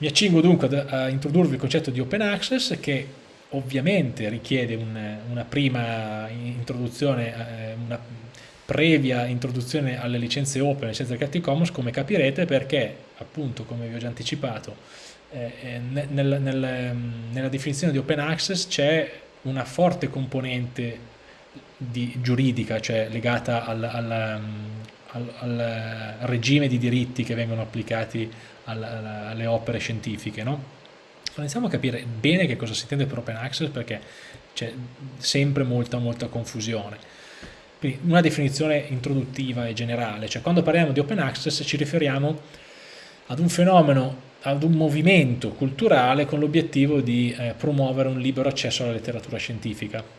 Mi accingo dunque a introdurvi il concetto di open access che ovviamente richiede un, una prima introduzione, eh, una previa introduzione alle licenze open, alle licenze Creative Commons, come capirete, perché appunto, come vi ho già anticipato, eh, eh nel, nel, nella definizione di open access c'è una forte componente di, giuridica, cioè legata al, al, al, al, regime di diritti che vengono applicati alle opere scientifiche. No? Iniziamo a capire bene che cosa si intende per open access perché c'è sempre molta molta confusione. Quindi una definizione introduttiva e generale, cioè quando parliamo di open access ci riferiamo ad un fenomeno, ad un movimento culturale con l'obiettivo di eh, promuovere un libero accesso alla letteratura scientifica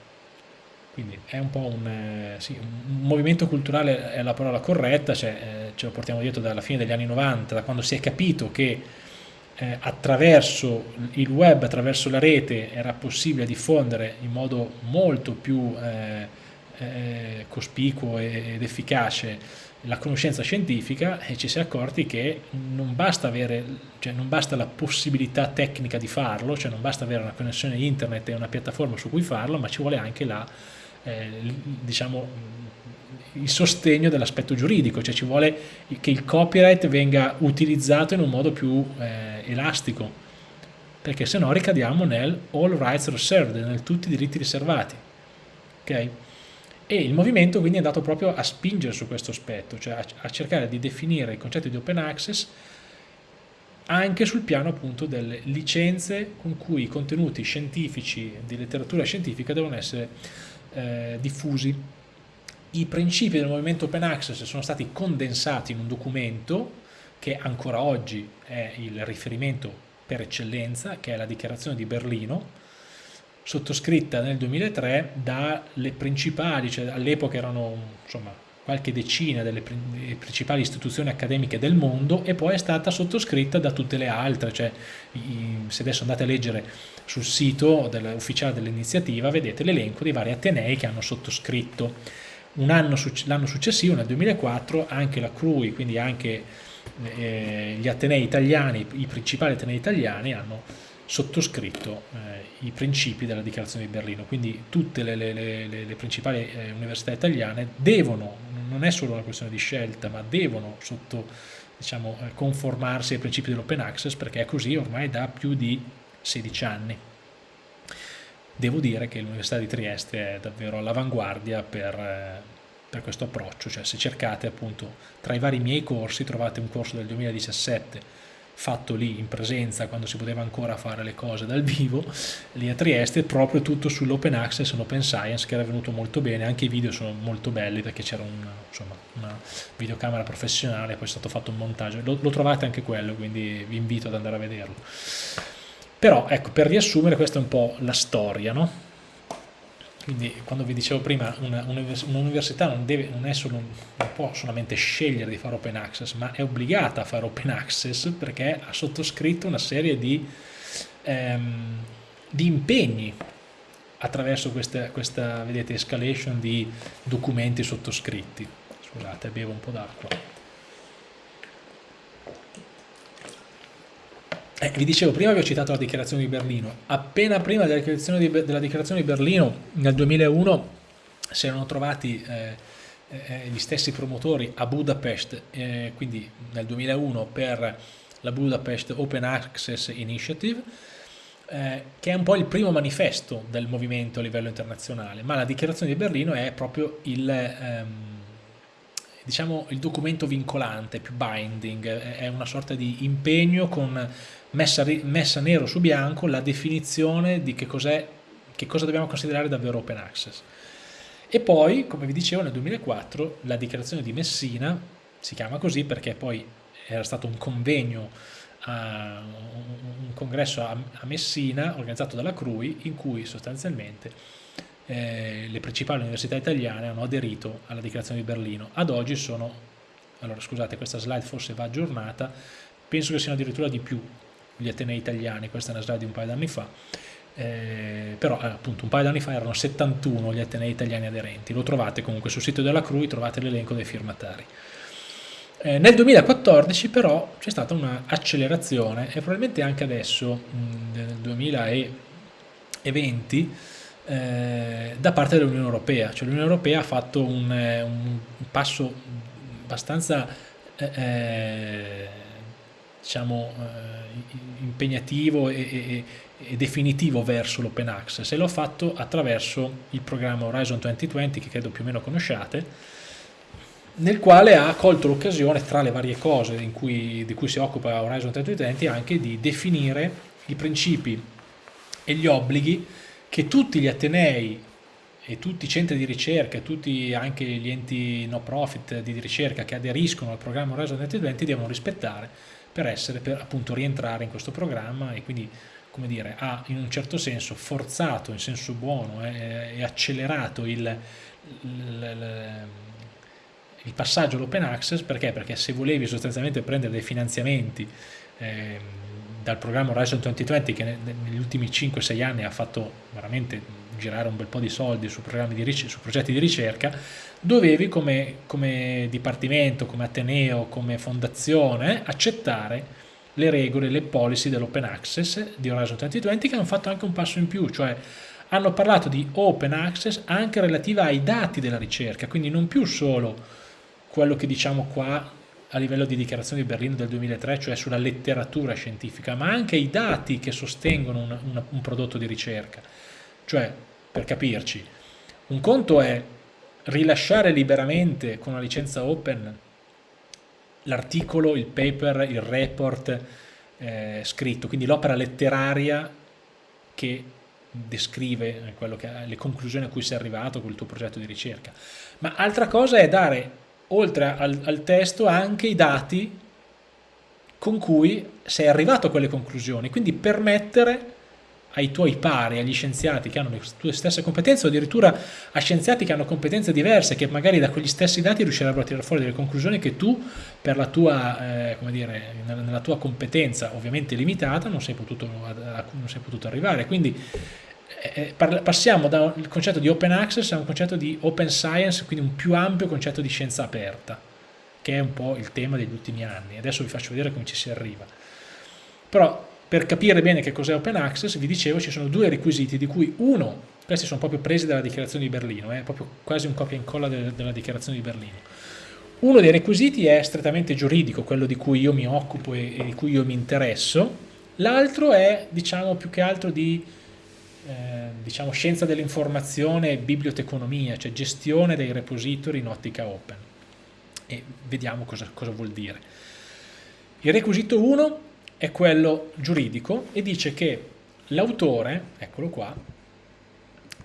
quindi è un po' un, eh, sì, un, movimento culturale è la parola corretta, cioè, eh, ce lo portiamo dietro dalla fine degli anni 90, da quando si è capito che eh, attraverso il web, attraverso la rete era possibile diffondere in modo molto più eh, eh, cospicuo ed efficace la conoscenza scientifica e ci si è accorti che non basta, avere, cioè non basta la possibilità tecnica di farlo, cioè non basta avere una connessione internet e una piattaforma su cui farlo, ma ci vuole anche la eh, diciamo, il sostegno dell'aspetto giuridico, cioè ci vuole che il copyright venga utilizzato in un modo più eh, elastico, perché se no ricadiamo nel all rights reserved, nel tutti i diritti riservati. Okay? E il movimento quindi è andato proprio a spingere su questo aspetto, cioè a, a cercare di definire il concetto di open access anche sul piano appunto delle licenze con cui i contenuti scientifici di letteratura scientifica devono essere eh, diffusi. I principi del movimento Open Access sono stati condensati in un documento che ancora oggi è il riferimento per eccellenza, che è la dichiarazione di Berlino, sottoscritta nel 2003 dalle principali, cioè all'epoca erano insomma, qualche decina delle principali istituzioni accademiche del mondo e poi è stata sottoscritta da tutte le altre, cioè se adesso andate a leggere sul sito ufficiale dell'iniziativa vedete l'elenco dei vari atenei che hanno sottoscritto. L'anno successivo, nel 2004, anche la CRUI, quindi anche eh, gli atenei italiani, i principali atenei italiani hanno sottoscritto eh, i principi della dichiarazione di Berlino, quindi tutte le, le, le, le principali eh, università italiane devono, non è solo una questione di scelta, ma devono sotto, diciamo, eh, conformarsi ai principi dell'open access perché è così ormai da più di 16 anni. Devo dire che l'Università di Trieste è davvero all'avanguardia per, eh, per questo approccio, cioè se cercate appunto tra i vari miei corsi trovate un corso del 2017 fatto lì in presenza quando si poteva ancora fare le cose dal vivo lì a Trieste proprio tutto sull'open access e l'open science che era venuto molto bene. Anche i video sono molto belli perché c'era un, una videocamera professionale poi è stato fatto un montaggio. Lo, lo trovate anche quello quindi vi invito ad andare a vederlo. Però ecco, per riassumere questa è un po' la storia, no? Quindi quando vi dicevo prima, un'università un non, deve, non, solo, non può solamente scegliere di fare open access, ma è obbligata a fare open access perché ha sottoscritto una serie di, ehm, di impegni attraverso questa, questa, vedete, escalation di documenti sottoscritti. Scusate, bevo un po' d'acqua. Eh, vi dicevo, prima vi ho citato la dichiarazione di Berlino, appena prima della dichiarazione di, della dichiarazione di Berlino, nel 2001, si erano trovati eh, eh, gli stessi promotori a Budapest, eh, quindi nel 2001 per la Budapest Open Access Initiative, eh, che è un po' il primo manifesto del movimento a livello internazionale, ma la dichiarazione di Berlino è proprio il... Ehm, diciamo il documento vincolante, più binding, è una sorta di impegno con messa, messa nero su bianco la definizione di che, che cosa dobbiamo considerare davvero open access. E poi, come vi dicevo, nel 2004 la dichiarazione di Messina, si chiama così perché poi era stato un convegno, a, un congresso a, Messina organizzato dalla CRUI in cui sostanzialmente eh, le principali università italiane hanno aderito alla dichiarazione di Berlino. Ad oggi sono, allora scusate questa slide forse va aggiornata, penso che siano addirittura di più gli Atenei italiani, questa è una slide di un paio d'anni fa, eh, però appunto un paio d'anni fa erano 71 gli Atenei italiani aderenti, lo trovate comunque sul sito della CRUI, trovate l'elenco dei firmatari. Eh, nel 2014 però c'è stata un'accelerazione e probabilmente anche adesso, mh, nel 2020, eh, da parte dell'Unione Europea. Cioè l'Unione Europea ha fatto un, eh, un passo abbastanza eh, eh diciamo, impegnativo e, e, e, definitivo verso l'open access e l'ho fatto attraverso il programma Horizon 2020 che credo più o meno conosciate nel quale ha colto l'occasione tra le varie cose cui, di cui si occupa Horizon 2020 anche di definire i principi e gli obblighi che tutti gli Atenei e tutti i centri di ricerca, tutti anche gli enti no profit di ricerca che aderiscono al programma Horizon 2020 devono rispettare per essere, per appunto rientrare in questo programma e quindi come dire, ha in un certo senso forzato in senso buono eh, e accelerato il, il, il passaggio all'open access perché? Perché se volevi sostanzialmente prendere dei finanziamenti eh, dal programma Horizon 2020 che negli ultimi 5-6 anni ha fatto veramente girare un bel po' di soldi su, di su progetti di ricerca, dovevi come, come dipartimento, come Ateneo, come fondazione accettare le regole, le policy dell'open access di Horizon 2020 che hanno fatto anche un passo in più, cioè hanno parlato di open access anche relativa ai dati della ricerca, quindi non più solo quello che diciamo qua a livello di dichiarazione di Berlino del 2003, cioè sulla letteratura scientifica, ma anche i dati che sostengono un, un, un prodotto di ricerca. Cioè, per capirci, un conto è rilasciare liberamente con una licenza open l'articolo, il paper, il report eh, scritto, quindi l'opera letteraria che descrive che, le conclusioni a cui sei arrivato con il tuo progetto di ricerca. Ma altra cosa è dare oltre al, al testo anche i dati con cui sei arrivato a quelle conclusioni, quindi permettere ai tuoi pari, agli scienziati che hanno le tue stesse competenze o addirittura a scienziati che hanno competenze diverse che magari da quegli stessi dati riuscirebbero a tirare fuori delle conclusioni che tu per la tua, eh, come dire, nella tua competenza ovviamente limitata non sei potuto, non sei potuto arrivare. Quindi passiamo dal concetto di open access a un concetto di open science, quindi un più ampio concetto di scienza aperta, che è un po' il tema degli ultimi anni. Adesso vi faccio vedere come ci si arriva. Però per capire bene che cos'è open access, vi dicevo, ci sono due requisiti, di cui uno, questi sono proprio presi dalla dichiarazione di Berlino, è eh, proprio quasi un copia e incolla de della dichiarazione di Berlino. Uno dei requisiti è strettamente giuridico, quello di cui io mi occupo e di cui io mi interesso, l'altro è, diciamo, più che altro di eh, diciamo, scienza dell'informazione e biblioteconomia, cioè gestione dei repository in ottica open. E vediamo cosa, cosa vuol dire. Il requisito 1 è quello giuridico e dice che l'autore, eccolo qua,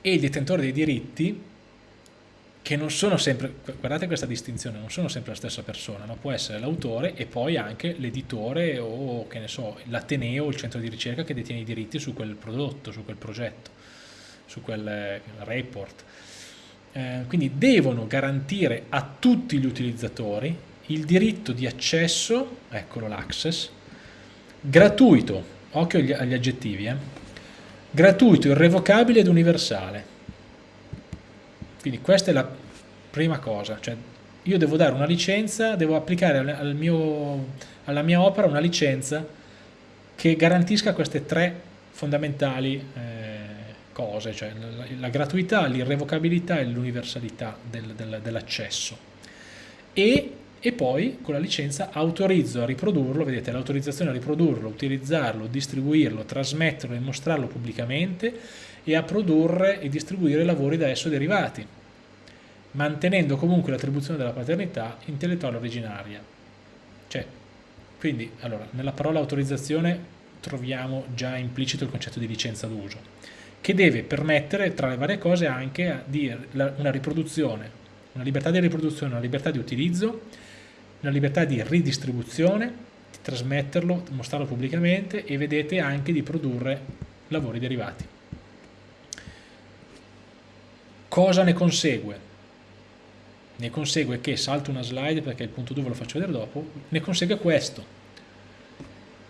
e il detentore dei diritti che non sono sempre, guardate questa distinzione, non sono sempre la stessa persona, no? può essere l'autore e poi anche l'editore o che ne so, l'Ateneo il centro di ricerca che detiene i diritti su quel prodotto, su quel progetto, su quel eh, report. Eh, quindi devono garantire a tutti gli utilizzatori il diritto di accesso, eccolo l'access, gratuito, occhio agli, agli aggettivi, eh? gratuito, irrevocabile ed universale quindi questa è la prima cosa, cioè io devo dare una licenza, devo applicare al mio, alla mia opera una licenza che garantisca queste tre fondamentali eh, cose, cioè la, la gratuità, l'irrevocabilità e l'universalità del, del, dell'accesso. E, e, poi con la licenza autorizzo a riprodurlo, vedete l'autorizzazione a riprodurlo, utilizzarlo, distribuirlo, trasmetterlo e mostrarlo pubblicamente e a produrre e distribuire lavori da esso derivati, mantenendo comunque l'attribuzione della paternità intellettuale originaria. Cioè, quindi, allora, nella parola autorizzazione troviamo già implicito il concetto di licenza d'uso, che deve permettere, tra le varie cose, anche di una riproduzione, una libertà di riproduzione, una libertà di utilizzo, una libertà di ridistribuzione, di trasmetterlo, mostrarlo pubblicamente e vedete anche di produrre lavori derivati. Cosa ne consegue? Ne consegue che, salto una slide perché il punto 2 ve lo faccio vedere dopo, ne consegue questo.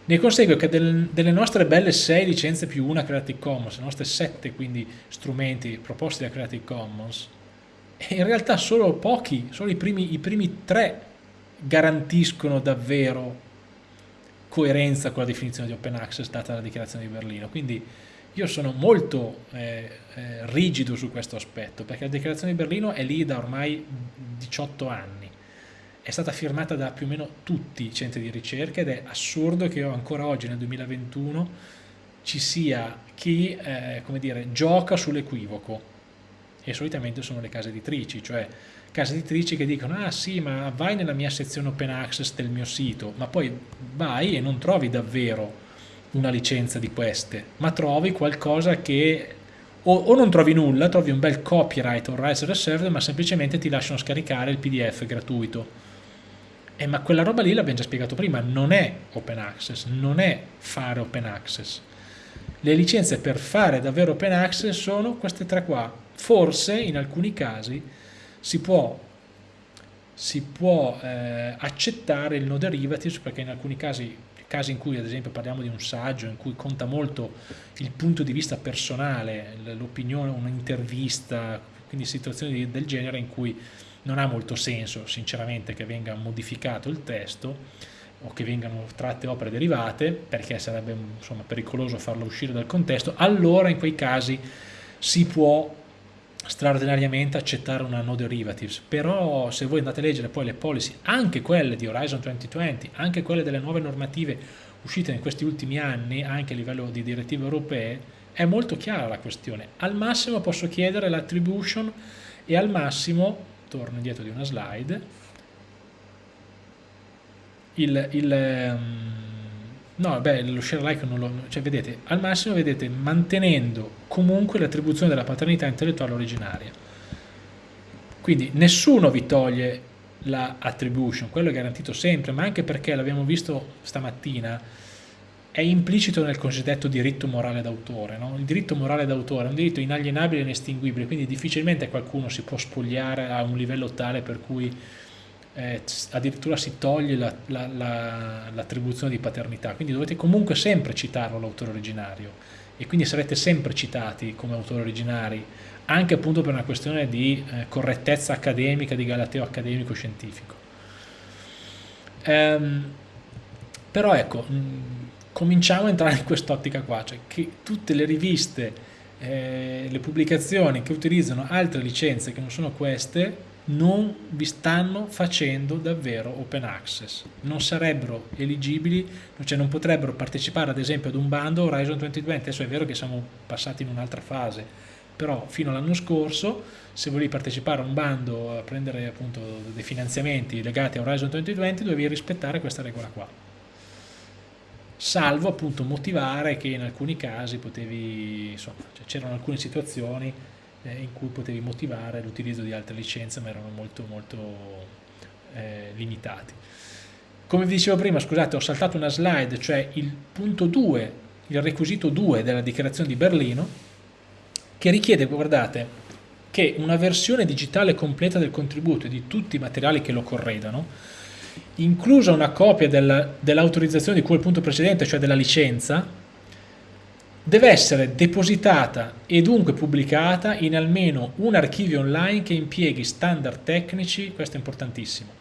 Ne consegue che del, delle nostre belle 6 licenze più una Creative Commons, le nostre 7 quindi strumenti proposti da Creative Commons, in realtà solo pochi, solo i primi, i primi 3 garantiscono davvero coerenza con la definizione di open access data dalla dichiarazione di Berlino. Quindi io sono molto eh, eh, rigido su questo aspetto, perché la dichiarazione di Berlino è lì da ormai 18 anni, è stata firmata da più o meno tutti i centri di ricerca ed è assurdo che ancora oggi nel 2021 ci sia chi eh, dire, gioca sull'equivoco. E solitamente sono le case editrici, cioè case editrici che dicono ah sì ma vai nella mia sezione open access del mio sito, ma poi vai e non trovi davvero una licenza di queste, ma trovi qualcosa che o, o non trovi nulla, trovi un bel copyright o rights reserved, ma semplicemente ti lasciano scaricare il PDF gratuito. Eh, ma quella roba lì l'abbiamo già spiegato prima, non è open access, non è fare open access. Le licenze per fare davvero open access sono queste tre qua. Forse in alcuni casi si può, si può eh, accettare il no derivatives perché in alcuni casi casi in cui ad esempio parliamo di un saggio in cui conta molto il punto di vista personale, l'opinione, un'intervista, quindi situazioni del genere in cui non ha molto senso sinceramente che venga modificato il testo o che vengano tratte opere derivate perché sarebbe insomma, pericoloso farlo uscire dal contesto, allora in quei casi si può straordinariamente accettare una no derivatives, però se voi andate a leggere poi le policy, anche quelle di Horizon 2020, anche quelle delle nuove normative uscite in questi ultimi anni, anche a livello di direttive europee, è molto chiara la questione. Al massimo posso chiedere l'attribution e al massimo, torno indietro di una slide, il, il um, No, beh, lo share like non lo... cioè vedete, al massimo vedete mantenendo comunque l'attribuzione della paternità intellettuale originaria. Quindi nessuno vi toglie la attribution, quello è garantito sempre, ma anche perché l'abbiamo visto stamattina, è implicito nel cosiddetto diritto morale d'autore. No? Il diritto morale d'autore è un diritto inalienabile e inestinguibile, quindi difficilmente qualcuno si può spogliare a un livello tale per cui eh, addirittura si toglie l'attribuzione la, la, di paternità, quindi dovete comunque sempre citarlo l'autore originario e quindi sarete sempre citati come autori originari, anche appunto per una questione di eh, correttezza accademica, di galateo accademico-scientifico. Ehm, però ecco, mh, cominciamo a entrare in quest'ottica qua, cioè che tutte le riviste, eh, le pubblicazioni che utilizzano altre licenze che non sono queste, non vi stanno facendo davvero open access, non sarebbero eligibili, cioè non potrebbero partecipare ad esempio ad un bando Horizon 2020, adesso è vero che siamo passati in un'altra fase, però fino all'anno scorso se volevi partecipare a un bando a prendere appunto dei finanziamenti legati a Horizon 2020 dovevi rispettare questa regola qua. Salvo appunto motivare che in alcuni casi potevi insomma cioè c'erano alcune situazioni eh, in cui potevi motivare l'utilizzo di altre licenze ma erano molto molto eh, limitati. Come vi dicevo prima, scusate, ho saltato una slide, cioè il punto 2, il requisito 2 della dichiarazione di Berlino, che richiede, guardate, che una versione digitale completa del contributo e di tutti i materiali che lo corredano, inclusa una copia del, dell'autorizzazione di cui il punto precedente, cioè della licenza, deve essere depositata e dunque pubblicata in almeno un archivio online che impieghi standard tecnici, questo è importantissimo,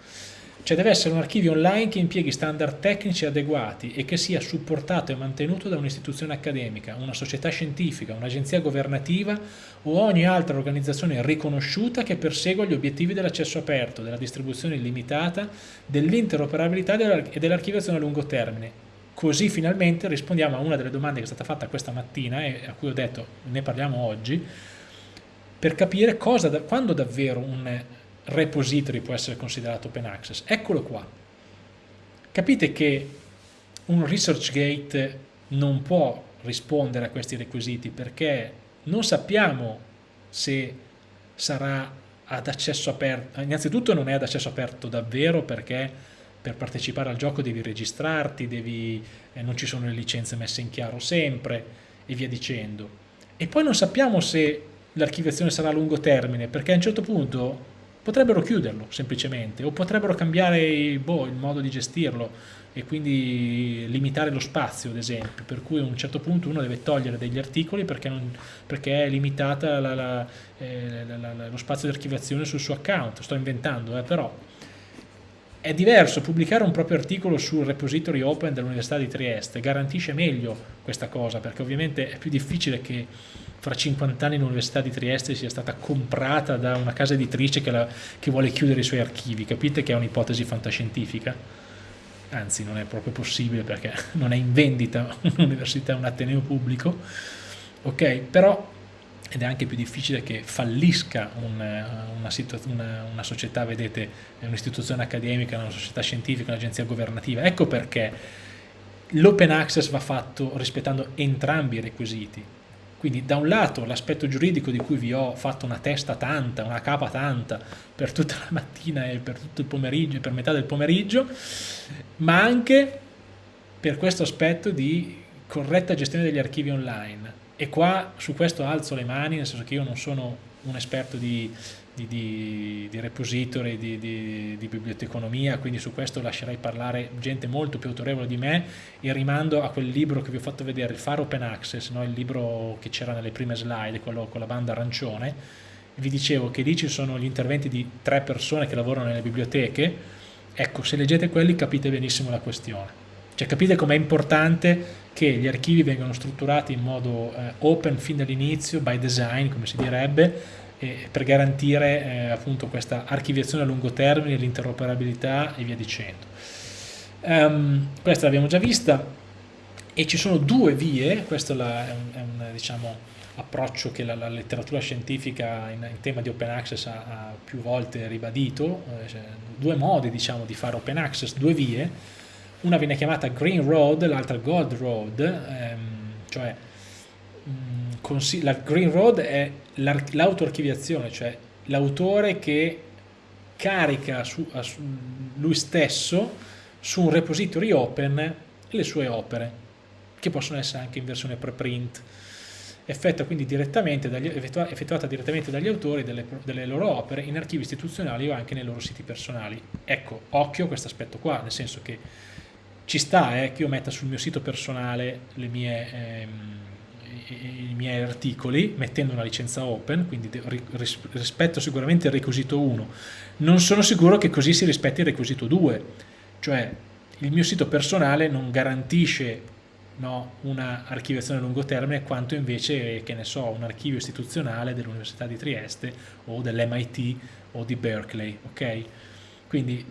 cioè deve essere un archivio online che impieghi standard tecnici adeguati e che sia supportato e mantenuto da un'istituzione accademica, una società scientifica, un'agenzia governativa o ogni altra organizzazione riconosciuta che persegua gli obiettivi dell'accesso aperto, della distribuzione illimitata, dell'interoperabilità e dell'archiviazione a lungo termine Così finalmente rispondiamo a una delle domande che è stata fatta questa mattina e a cui ho detto ne parliamo oggi, per capire cosa, quando davvero un repository può essere considerato open access. Eccolo qua. Capite che un ResearchGate non può rispondere a questi requisiti perché non sappiamo se sarà ad accesso aperto, innanzitutto non è ad accesso aperto davvero perché per partecipare al gioco devi registrarti, devi, eh, non ci sono le licenze messe in chiaro sempre e via dicendo. E poi non sappiamo se l'archiviazione sarà a lungo termine, perché a un certo punto potrebbero chiuderlo semplicemente o potrebbero cambiare boh, il modo di gestirlo e quindi limitare lo spazio ad esempio per cui a un certo punto uno deve togliere degli articoli perché, non, perché è limitata la, la, eh, la, lo spazio di archiviazione sul suo account sto inventando eh, però è diverso, pubblicare un proprio articolo sul repository open dell'Università di Trieste garantisce meglio questa cosa, perché ovviamente è più difficile che fra 50 anni l'Università di Trieste sia stata comprata da una casa editrice che, la, che vuole chiudere i suoi archivi, capite che è un'ipotesi fantascientifica? Anzi, non è proprio possibile perché non è in vendita un'università, un ateneo pubblico, ok? Però ed è anche più difficile che fallisca un, una, una, una, società, vedete, un'istituzione accademica, una società scientifica, un'agenzia governativa. Ecco perché l'open access va fatto rispettando entrambi i requisiti. Quindi da un lato l'aspetto giuridico di cui vi ho fatto una testa tanta, una capa tanta per tutta la mattina e per tutto il pomeriggio e per metà del pomeriggio, ma anche per questo aspetto di corretta gestione degli archivi online e qua su questo alzo le mani, nel senso che io non sono un esperto di, di, di, di repository, di, di, biblioteconomia, quindi su questo lascerei parlare gente molto più autorevole di me e rimando a quel libro che vi ho fatto vedere, il Faro Open Access, no? il libro che c'era nelle prime slide, quello con la banda arancione, vi dicevo che lì ci sono gli interventi di tre persone che lavorano nelle biblioteche, ecco se leggete quelli capite benissimo la questione. Cioè capite com'è importante che gli archivi vengano strutturati in modo eh, open fin dall'inizio, by design come si direbbe, eh, per garantire eh, appunto questa archiviazione a lungo termine, l'interoperabilità e via dicendo. Um, questa l'abbiamo già vista e ci sono due vie, questo è un, è un diciamo, approccio che la, la, letteratura scientifica in, in, tema di open access ha, ha più volte ribadito, eh, cioè, due modi diciamo, di fare open access, due vie, una viene chiamata Green Road, l'altra Gold Road, ehm, cioè mh, mm, la Green Road è l'autoarchiviazione, cioè l'autore che carica su, su, lui stesso su un repository open le sue opere, che possono essere anche in versione preprint direttamente dagli, effettuata direttamente dagli autori delle, delle, loro opere in archivi istituzionali o anche nei loro siti personali. Ecco, occhio a questo aspetto qua, nel senso che ci sta eh, che io metta sul mio sito personale mie, ehm, i, i, miei articoli mettendo una licenza open, quindi ris rispetto sicuramente il requisito 1. Non sono sicuro che così si rispetti il requisito 2, cioè il mio sito personale non garantisce no, una archiviazione a lungo termine quanto invece, che ne so, un archivio istituzionale dell'Università di Trieste o dell'MIT o di Berkeley, ok? Quindi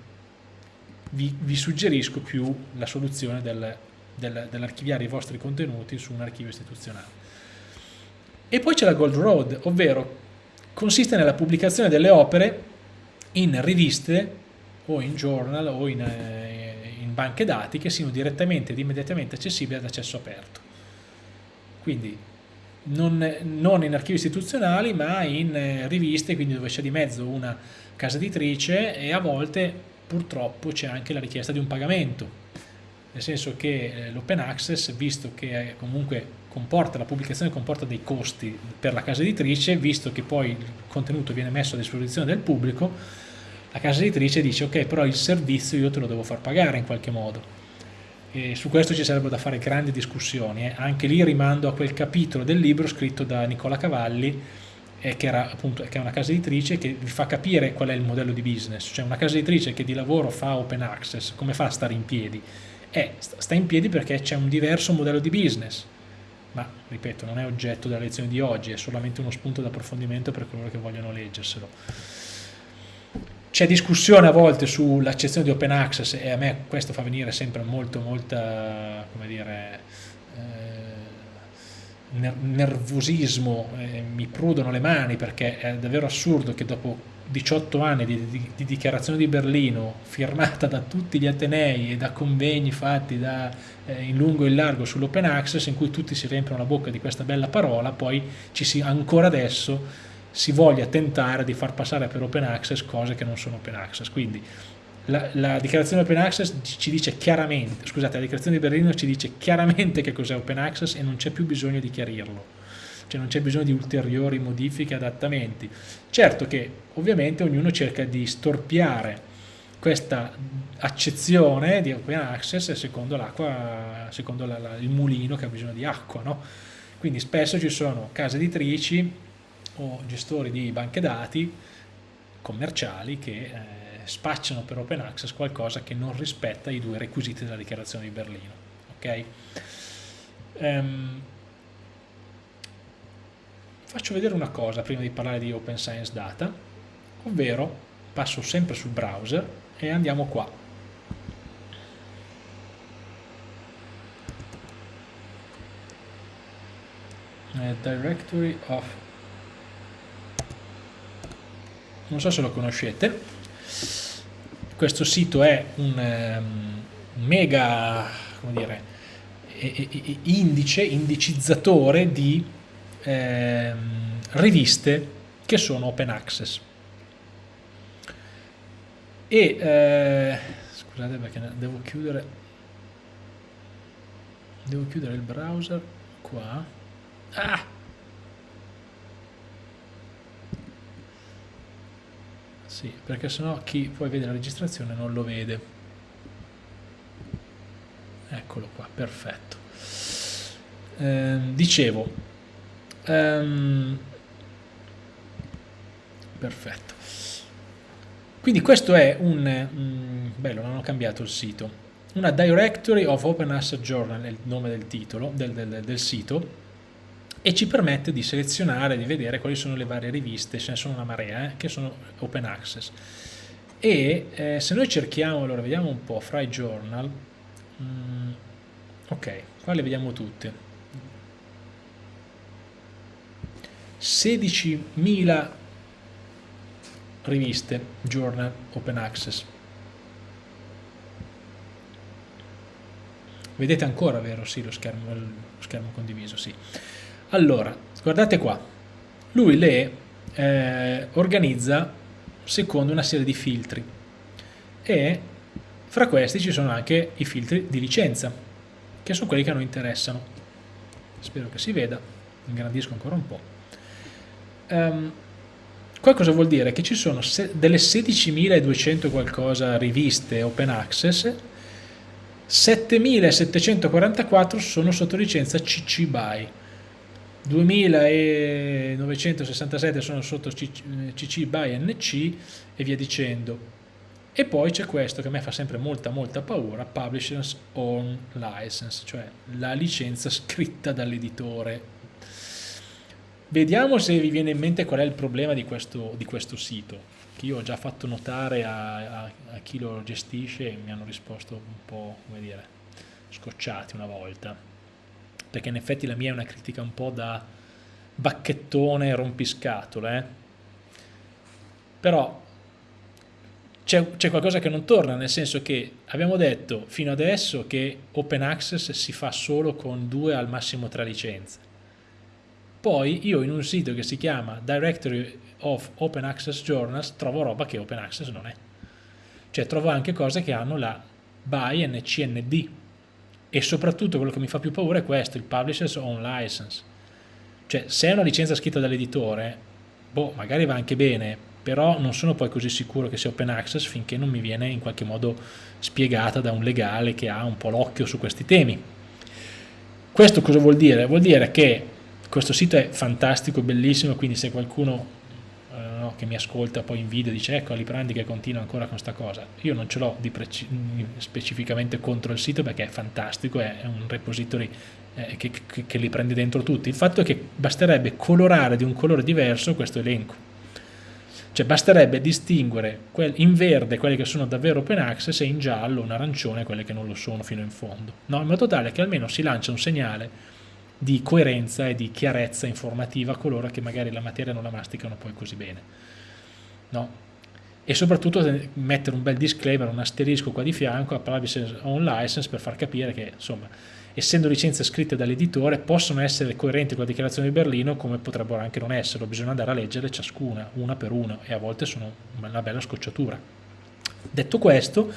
vi, vi suggerisco più la soluzione del, del, dell'archiviare i vostri contenuti su un archivio istituzionale. E poi c'è la Gold Road, ovvero consiste nella pubblicazione delle opere in riviste o in journal o in, eh, in banche dati che siano direttamente ed immediatamente accessibili ad accesso aperto. Quindi non, non in archivi istituzionali ma in eh, riviste, quindi dove c'è di mezzo una casa editrice e a volte purtroppo c'è anche la richiesta di un pagamento, nel senso che eh, l'open access, visto che comunque comporta, la pubblicazione comporta dei costi per la casa editrice, visto che poi il contenuto viene messo a disposizione del pubblico, la casa editrice dice ok però il servizio io te lo devo far pagare in qualche modo. E su questo ci sarebbero da fare grandi discussioni, eh. anche lì rimando a quel capitolo del libro scritto da Nicola Cavalli eh, che, era, appunto, che è una casa editrice che vi fa capire qual è il modello di business, cioè una casa editrice che di lavoro fa open access, come fa a stare in piedi? Eh, sta in piedi perché c'è un diverso modello di business, ma ripeto non è oggetto della lezione di oggi, è solamente uno spunto d'approfondimento per coloro che vogliono leggerselo. C'è discussione a volte sull'accezione di open access e a me questo fa venire sempre molto, molta, come dire, nervosismo, eh, mi prudono le mani perché è davvero assurdo che dopo 18 anni di, di, di, dichiarazione di Berlino firmata da tutti gli Atenei e da convegni fatti da, eh, in lungo e in largo sull'open access in cui tutti si riempiono la bocca di questa bella parola, poi ci si, ancora adesso si voglia tentare di far passare per open access cose che non sono open access. Quindi la, la, dichiarazione open access ci dice chiaramente, scusate, la dichiarazione di Berlino ci dice chiaramente che cos'è open access e non c'è più bisogno di chiarirlo, cioè non c'è bisogno di ulteriori modifiche, adattamenti. Certo che ovviamente ognuno cerca di storpiare questa accezione di open access secondo, secondo la, la, il mulino che ha bisogno di acqua, no? Quindi spesso ci sono case editrici o gestori di banche dati commerciali che eh, spacciano per open access qualcosa che non rispetta i due requisiti della dichiarazione di Berlino. Okay? Um, faccio vedere una cosa prima di parlare di Open Science Data, ovvero passo sempre sul browser e andiamo qua. Directory of non so se lo conoscete questo sito è un um, mega dire indice, indicizzatore di eh, riviste che sono open access. E eh, scusate perché devo chiudere devo chiudere il browser qua. Ah sì perché sennò chi poi vede la registrazione non lo vede eccolo qua, perfetto. Eh, dicevo, um, perfetto. Quindi questo è un, um, bello, non ho cambiato il sito, una Directory of Open Asset Journal, è il nome del titolo, del, del, del sito, e ci permette di selezionare, di vedere quali sono le varie riviste, ce ne sono una marea, eh, che sono open access. E eh, se noi cerchiamo, allora vediamo un po', fra i journal, Mm, ok, qua le vediamo tutte. 16.000 riviste, journal, open access. Vedete ancora, vero? Sì, lo schermo, lo schermo condiviso, sì. Allora, guardate qua. Lui le eh, organizza secondo una serie di filtri e fra questi ci sono anche i filtri di licenza, che sono quelli che a noi interessano. Spero che si veda, ingrandisco ancora un po'. Um, qua cosa vuol dire? Che ci sono delle 16.200 qualcosa riviste open access, 7.744 sono sotto licenza CC BY, 2.967 sono sotto CC BY NC e via dicendo. E poi c'è questo che a me fa sempre molta molta paura, Publishers Own License, cioè la licenza scritta dall'editore. Vediamo se vi viene in mente qual è il problema di questo, di questo sito, che io ho già fatto notare a, a, a, chi lo gestisce e mi hanno risposto un po', come dire, scocciati una volta. Perché in effetti la mia è una critica un po' da bacchettone rompiscatole, eh? Però c'è qualcosa che non torna, nel senso che abbiamo detto fino adesso che open access si fa solo con due al massimo tre licenze. Poi io in un sito che si chiama Directory of Open Access Journals trovo roba che open access non è. Cioè trovo anche cose che hanno la BY NCND e soprattutto quello che mi fa più paura è questo, il Publisher's Own License. Cioè se è una licenza scritta dall'editore, boh, magari va anche bene, però non sono poi così sicuro che sia open access finché non mi viene in qualche modo spiegata da un legale che ha un po' l'occhio su questi temi. Questo cosa vuol dire? Vuol dire che questo sito è fantastico, bellissimo, quindi se qualcuno che mi ascolta poi in video dice ecco Aliprandi che continua ancora con questa cosa, io non ce l'ho specificamente contro il sito perché è fantastico, è, è un repository eh, che, che, che li prende dentro tutti, il fatto è che basterebbe colorare di un colore diverso questo elenco cioè basterebbe distinguere in verde quelle che sono davvero open access e in giallo, un arancione, quelle che non lo sono fino in fondo. No? In modo tale che almeno si lancia un segnale di coerenza e di chiarezza informativa a coloro che magari la materia non la masticano poi così bene. No? E soprattutto mettere un bel disclaimer, un asterisco qua di fianco a privacy on license per far capire che insomma essendo licenze scritte dall'editore, possono essere coerenti con la dichiarazione di Berlino come potrebbero anche non esserlo, bisogna andare a leggere ciascuna, una per una, e a volte sono una bella scocciatura. Detto questo,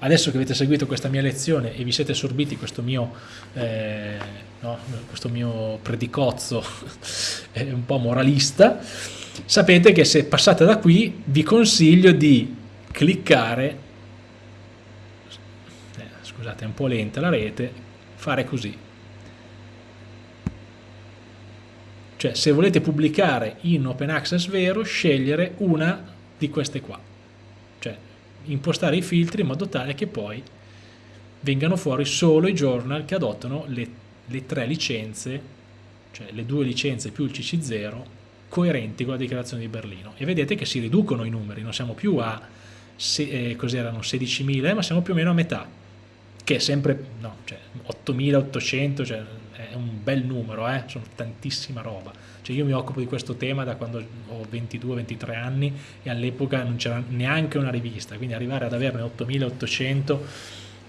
adesso che avete seguito questa mia lezione e vi siete sorbiti questo mio, eh, no, questo mio predicozzo un po' moralista, sapete che se passate da qui vi consiglio di cliccare, eh, scusate è un po' lenta la rete, fare così. Cioè se volete pubblicare in open access vero, scegliere una di queste qua. Impostare i filtri in modo tale che poi vengano fuori solo i journal che adottano le, le tre licenze, cioè le due licenze più il CC0, coerenti con la dichiarazione di Berlino. E vedete che si riducono i numeri, non siamo più a se, eh, 16.000, ma siamo più o meno a metà, che è sempre, no, cioè 8.800, cioè è un bel numero, eh? sono tantissima roba. Cioè io mi occupo di questo tema da quando ho 22-23 anni e all'epoca non c'era neanche una rivista, quindi arrivare ad averne 8.800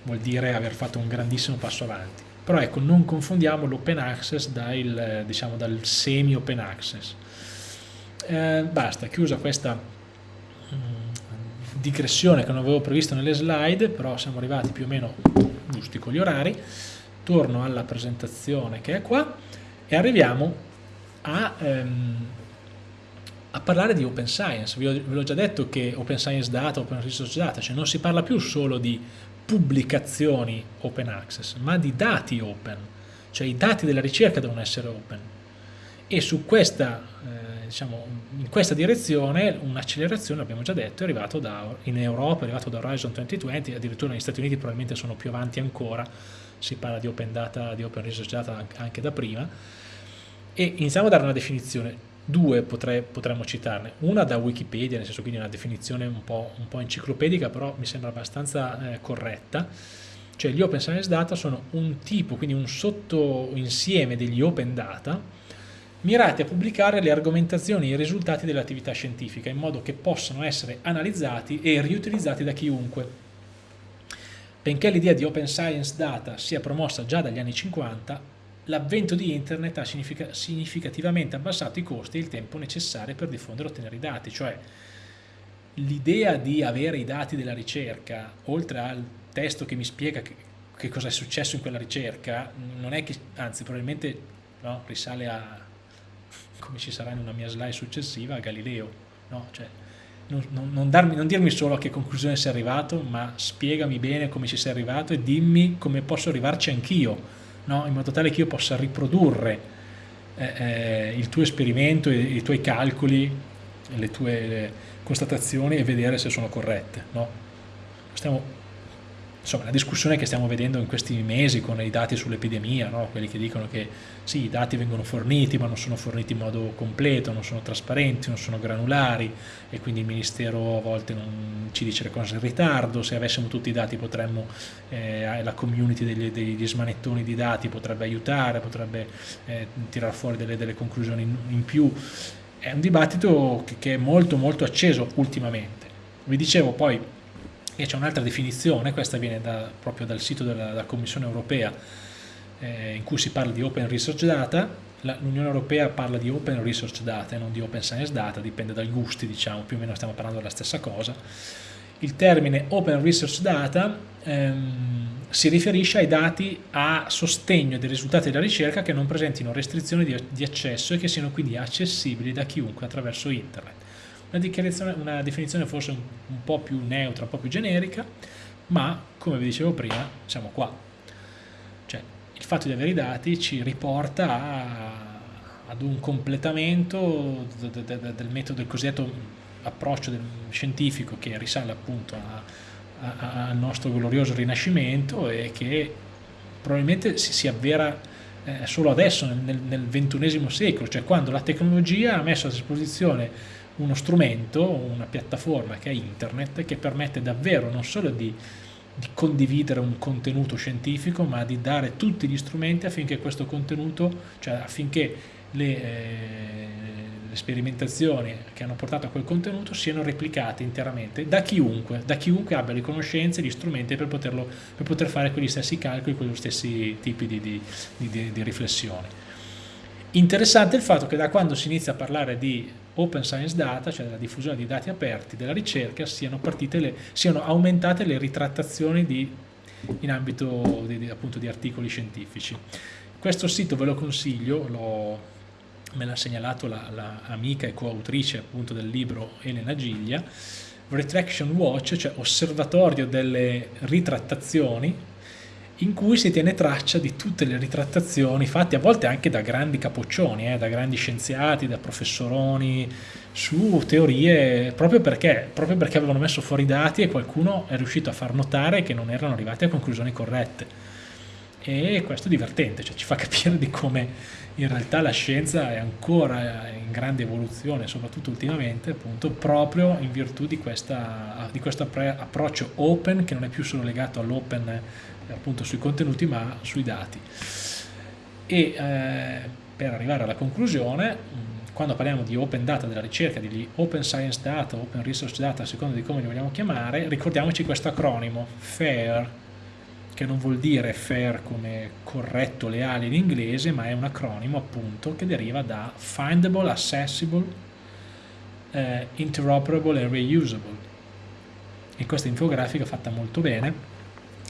vuol dire aver fatto un grandissimo passo avanti. Però ecco, non confondiamo l'open access dal, diciamo, dal semi-open access. Eh, basta, chiusa questa mm, digressione che non avevo previsto nelle slide, però siamo arrivati più o meno giusti con gli orari. Torno alla presentazione che è qua e arriviamo a, ehm, a parlare di open science. Vi l'ho già detto che open science data, open resource data, cioè non si parla più solo di pubblicazioni open access, ma di dati open, cioè i dati della ricerca devono essere open. E su questa, eh, diciamo, in questa direzione un'accelerazione, abbiamo già detto, è arrivato da, in Europa, è arrivato da Horizon 2020, addirittura negli Stati Uniti probabilmente sono più avanti ancora, si parla di open data, di open resource data anche da prima, e iniziamo a dare una definizione. Due potrei, potremmo citarne, una da Wikipedia, nel senso quindi una definizione un po', un po enciclopedica, però mi sembra abbastanza eh, corretta, cioè gli open science data sono un tipo, quindi un sottoinsieme degli open data, mirati a pubblicare le argomentazioni e i risultati dell'attività scientifica, in modo che possano essere analizzati e riutilizzati da chiunque. Benché l'idea di open science data sia promossa già dagli anni 50, l'avvento di internet ha significativamente abbassato i costi e il tempo necessari per diffondere e ottenere i dati, cioè l'idea di avere i dati della ricerca, oltre al testo che mi spiega che, che cosa è successo in quella ricerca, non è che, anzi probabilmente no, risale a, come ci sarà in una mia slide successiva, a Galileo, no? cioè, non, non, darmi, non, dirmi solo a che conclusione sei arrivato, ma spiegami bene come ci sei arrivato e dimmi come posso arrivarci anch'io, no? in modo tale che io possa riprodurre eh, eh, il tuo esperimento, i, i tuoi calcoli, le tue le constatazioni e vedere se sono corrette. No? Stiamo insomma, la discussione che stiamo vedendo in questi mesi con i dati sull'epidemia, no? quelli che dicono che sì, i dati vengono forniti ma non sono forniti in modo completo, non sono trasparenti, non sono granulari e quindi il Ministero a volte non ci dice le cose in ritardo, se avessimo tutti i dati potremmo, eh, la community degli, degli, smanettoni di dati potrebbe aiutare, potrebbe eh, tirare fuori delle, delle conclusioni in, in, più, è un dibattito che, che è molto molto acceso ultimamente. Vi dicevo poi e c'è un'altra definizione, questa viene da, proprio dal sito della, della Commissione Europea eh, in cui si parla di Open Research Data, l'Unione Europea parla di Open Research Data e non di Open Science Data, dipende dai gusti, diciamo, più o meno stiamo parlando della stessa cosa. Il termine Open Research Data ehm, si riferisce ai dati a sostegno dei risultati della ricerca che non presentino restrizioni di, di accesso e che siano quindi accessibili da chiunque attraverso Internet una, una definizione forse un, un, po' più neutra, un po' più generica, ma come vi dicevo prima siamo qua. Cioè il fatto di avere i dati ci riporta a, ad un completamento de, de, de, del metodo, del cosiddetto approccio del scientifico che risale appunto al nostro glorioso rinascimento e che probabilmente si, si avvera eh, solo adesso nel, nel, ventunesimo secolo, cioè quando la tecnologia ha messo a disposizione uno strumento, una piattaforma che è internet che permette davvero non solo di, di condividere un contenuto scientifico ma di dare tutti gli strumenti affinché questo contenuto, cioè affinché le, eh, le, sperimentazioni che hanno portato a quel contenuto siano replicate interamente da chiunque, da chiunque abbia le conoscenze, gli strumenti per, poterlo, per poter fare quegli stessi calcoli, quegli stessi tipi di, di, di, di riflessioni. Interessante il fatto che da quando si inizia a parlare di open science data, cioè della diffusione di dati aperti della ricerca, siano, le, siano aumentate le ritrattazioni di, in ambito di, appunto, di articoli scientifici. Questo sito ve lo consiglio, me l'ha segnalato l'amica la, e coautrice appunto del libro Elena Giglia, Retraction Watch, cioè osservatorio delle ritrattazioni, in cui si tiene traccia di tutte le ritrattazioni fatte a volte anche da grandi capoccioni, eh, da grandi scienziati, da professoroni, su teorie proprio perché, proprio perché avevano messo fuori i dati e qualcuno è riuscito a far notare che non erano arrivati a conclusioni corrette. E questo è divertente, cioè ci fa capire di come in realtà la scienza è ancora in grande evoluzione, soprattutto ultimamente, appunto, proprio in virtù di, questa, di questo approccio open che non è più solo legato all'open appunto sui contenuti ma sui dati. E eh, per arrivare alla conclusione, quando parliamo di open data della ricerca, di open science data, open research data, a seconda di come li vogliamo chiamare, ricordiamoci questo acronimo, FAIR, che non vuol dire fair come corretto, leale in inglese, ma è un acronimo appunto che deriva da Findable, Accessible, eh, Interoperable e Reusable. E questa infografica fatta molto bene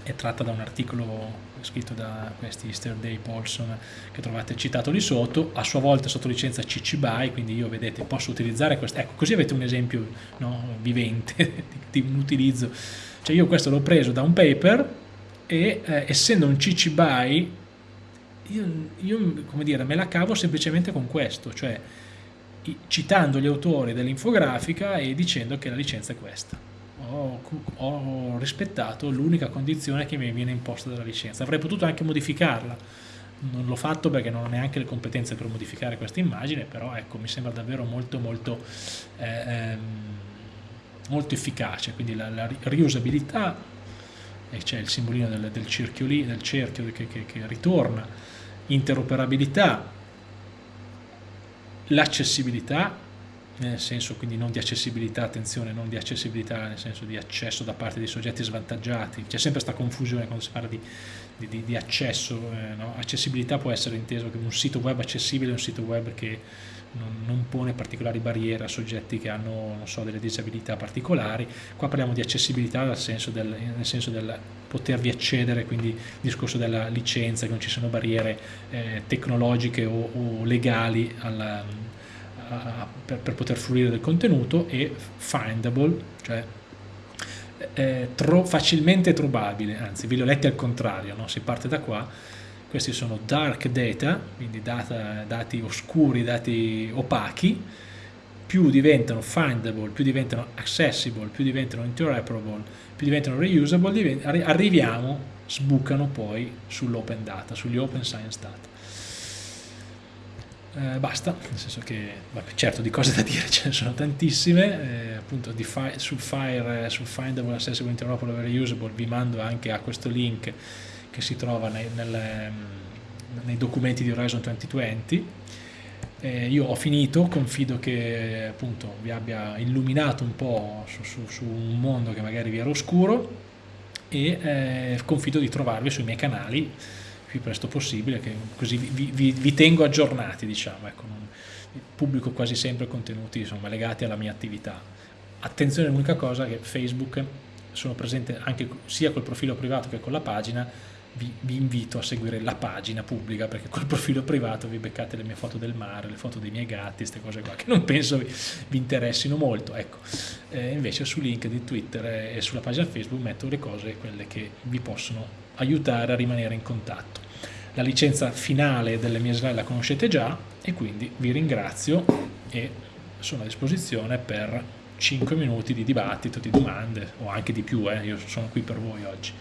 è tratta da un articolo scritto da questi Easter Day Paulson che trovate citato lì sotto, a sua volta sotto licenza CC BY, quindi io vedete posso utilizzare questo, ecco così avete un esempio no, vivente di un utilizzo, cioè io questo l'ho preso da un paper e eh, essendo un CC BY io, io, come dire, me la cavo semplicemente con questo, cioè citando gli autori dell'infografica e dicendo che la licenza è questa. Ho, rispettato l'unica condizione che mi viene imposta dalla licenza. Avrei potuto anche modificarla, non l'ho fatto perché non ho neanche le competenze per modificare questa immagine, però ecco, mi sembra davvero molto molto, eh, ehm, molto efficace, quindi la, la riusabilità e c'è il simbolino del, del, cerchio lì, del cerchio che, che, che ritorna, interoperabilità, l'accessibilità, nel senso quindi non di accessibilità, attenzione, non di accessibilità nel senso di accesso da parte dei soggetti svantaggiati, c'è sempre questa confusione quando si parla di, di, di accesso, eh, no? accessibilità può essere inteso come un sito web accessibile un sito web che non, non, pone particolari barriere a soggetti che hanno so, delle disabilità particolari. Qua parliamo di accessibilità nel senso del, nel senso del potervi accedere, quindi il discorso della licenza, che non ci sono barriere eh, tecnologiche o, o legali alla, per, per, poter fruire del contenuto e findable, cioè eh, tro, facilmente trovabile, anzi vi l'ho letti al contrario, no? si parte da qua questi sono dark data, quindi data, dati oscuri, dati opachi, più diventano findable, più diventano accessible, più diventano interoperable, più diventano reusable, arriviamo, sbucano poi sull'open data, sugli open science data. Eh, basta, nel senso che certo di cose da dire ce ne sono tantissime, eh, appunto sul, fire, sul findable, accessible, interoperable, reusable vi mando anche a questo link che si trova nei, nelle, nei documenti di Horizon 2020. Eh, io ho finito, confido che appunto vi abbia illuminato un po' su, su, su un mondo che magari vi era oscuro e eh, confido di trovarvi sui miei canali più presto possibile, che così vi, vi, vi tengo aggiornati, diciamo, ecco, non, pubblico quasi sempre contenuti insomma, legati alla mia attività. Attenzione all'unica cosa che Facebook sono presente anche sia col profilo privato che con la pagina, vi, vi, invito a seguire la pagina pubblica perché col profilo privato vi beccate le mie foto del mare, le foto dei miei gatti, queste cose qua che non penso vi, vi interessino molto. Ecco. Eh, invece su LinkedIn, Twitter e sulla pagina Facebook metto le cose quelle che vi possono aiutare a rimanere in contatto. La licenza finale delle mie slide la conoscete già e quindi vi ringrazio e sono a disposizione per 5 minuti di dibattito, di domande o anche di più, eh, io sono qui per voi oggi.